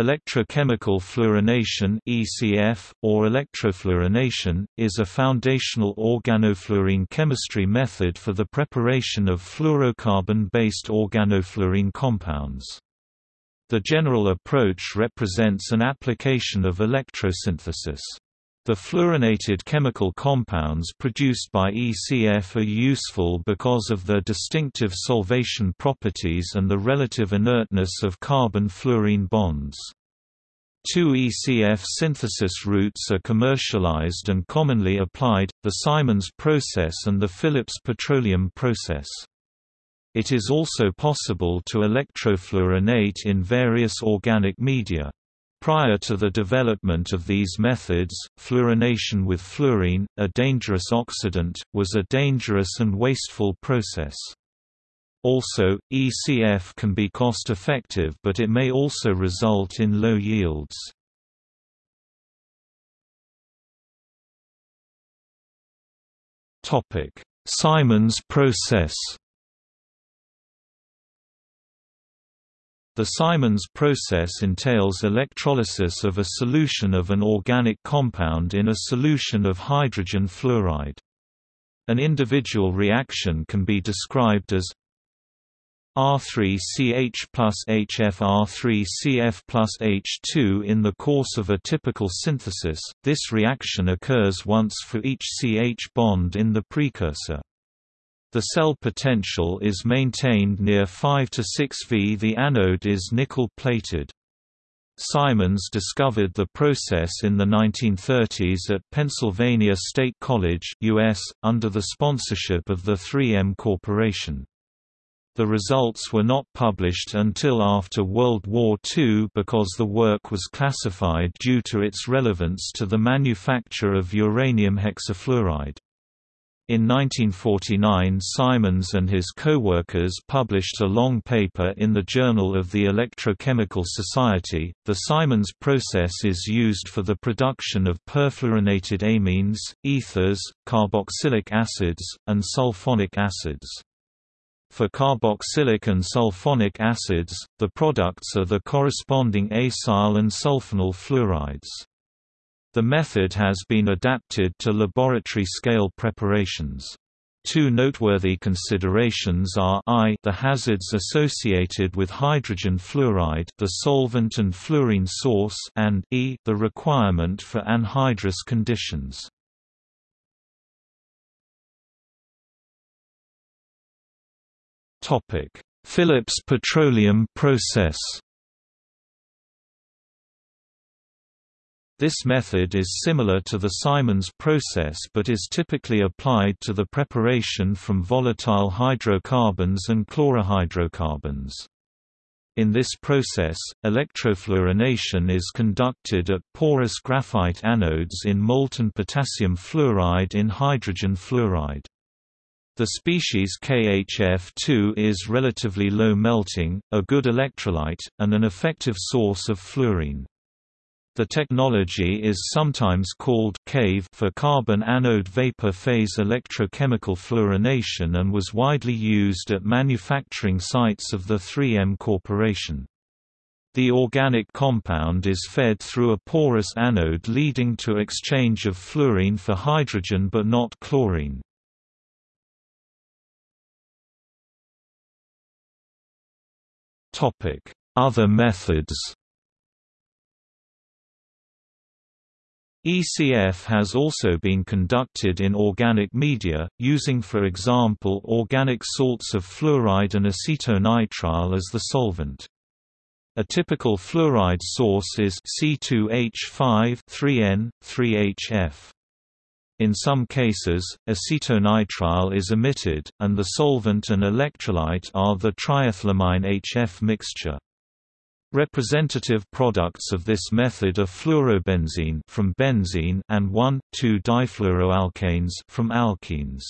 Electrochemical fluorination (ECF) or electrofluorination is a foundational organofluorine chemistry method for the preparation of fluorocarbon-based organofluorine compounds. The general approach represents an application of electrosynthesis. The fluorinated chemical compounds produced by ECF are useful because of their distinctive solvation properties and the relative inertness of carbon-fluorine bonds. Two ECF synthesis routes are commercialized and commonly applied, the Simons process and the Phillips petroleum process. It is also possible to electrofluorinate in various organic media. Prior to the development of these methods, fluorination with fluorine, a dangerous oxidant, was a dangerous and wasteful process. Also, ECF can be cost-effective but it may also result in low yields. Simons process The Simons process entails electrolysis of a solution of an organic compound in a solution of hydrogen fluoride. An individual reaction can be described as R3CH plus HFR3CF plus H2 in the course of a typical synthesis, this reaction occurs once for each CH bond in the precursor. The cell potential is maintained near 5 to 6 V. The anode is nickel-plated. Simons discovered the process in the 1930s at Pennsylvania State College US, under the sponsorship of the 3M Corporation. The results were not published until after World War II because the work was classified due to its relevance to the manufacture of uranium hexafluoride. In 1949 Simons and his co-workers published a long paper in the Journal of the Electrochemical Society. The Simons process is used for the production of perfluorinated amines, ethers, carboxylic acids, and sulfonic acids. For carboxylic and sulfonic acids, the products are the corresponding acyl and sulfonyl fluorides. The method has been adapted to laboratory-scale preparations. Two noteworthy considerations are I the hazards associated with hydrogen fluoride the solvent and fluorine source and E the requirement for anhydrous conditions. Phillips petroleum process This method is similar to the Simons process but is typically applied to the preparation from volatile hydrocarbons and chlorohydrocarbons. In this process, electrofluorination is conducted at porous graphite anodes in molten potassium fluoride in hydrogen fluoride. The species KHF2 is relatively low melting, a good electrolyte, and an effective source of fluorine. The technology is sometimes called CAVE for carbon anode vapor phase electrochemical fluorination and was widely used at manufacturing sites of the 3M Corporation. The organic compound is fed through a porous anode leading to exchange of fluorine for hydrogen but not chlorine. Other methods ECF has also been conducted in organic media, using for example organic salts of fluoride and acetonitrile as the solvent. A typical fluoride source is C2H5 3N, 3HF. In some cases, acetonitrile is emitted, and the solvent and electrolyte are the triethylamine HF mixture. Representative products of this method are fluorobenzene from benzene and 1,2-difluoroalkanes from alkenes.